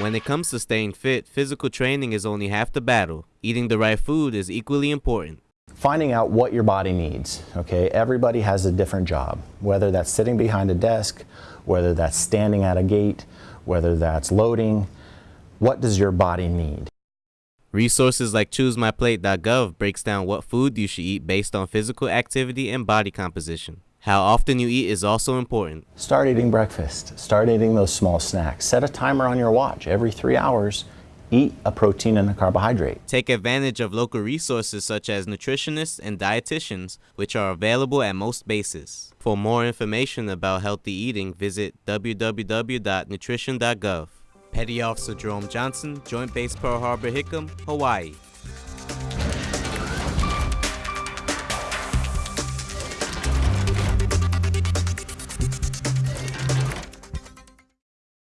When it comes to staying fit, physical training is only half the battle. Eating the right food is equally important. Finding out what your body needs, okay? Everybody has a different job, whether that's sitting behind a desk, whether that's standing at a gate, whether that's loading. What does your body need? Resources like ChooseMyPlate.gov breaks down what food you should eat based on physical activity and body composition. How often you eat is also important. Start eating breakfast. Start eating those small snacks. Set a timer on your watch. Every three hours, eat a protein and a carbohydrate. Take advantage of local resources such as nutritionists and dietitians, which are available at most bases. For more information about healthy eating, visit www.nutrition.gov. Petty Officer Jerome Johnson, Joint Base Pearl Harbor, Hickam, Hawaii.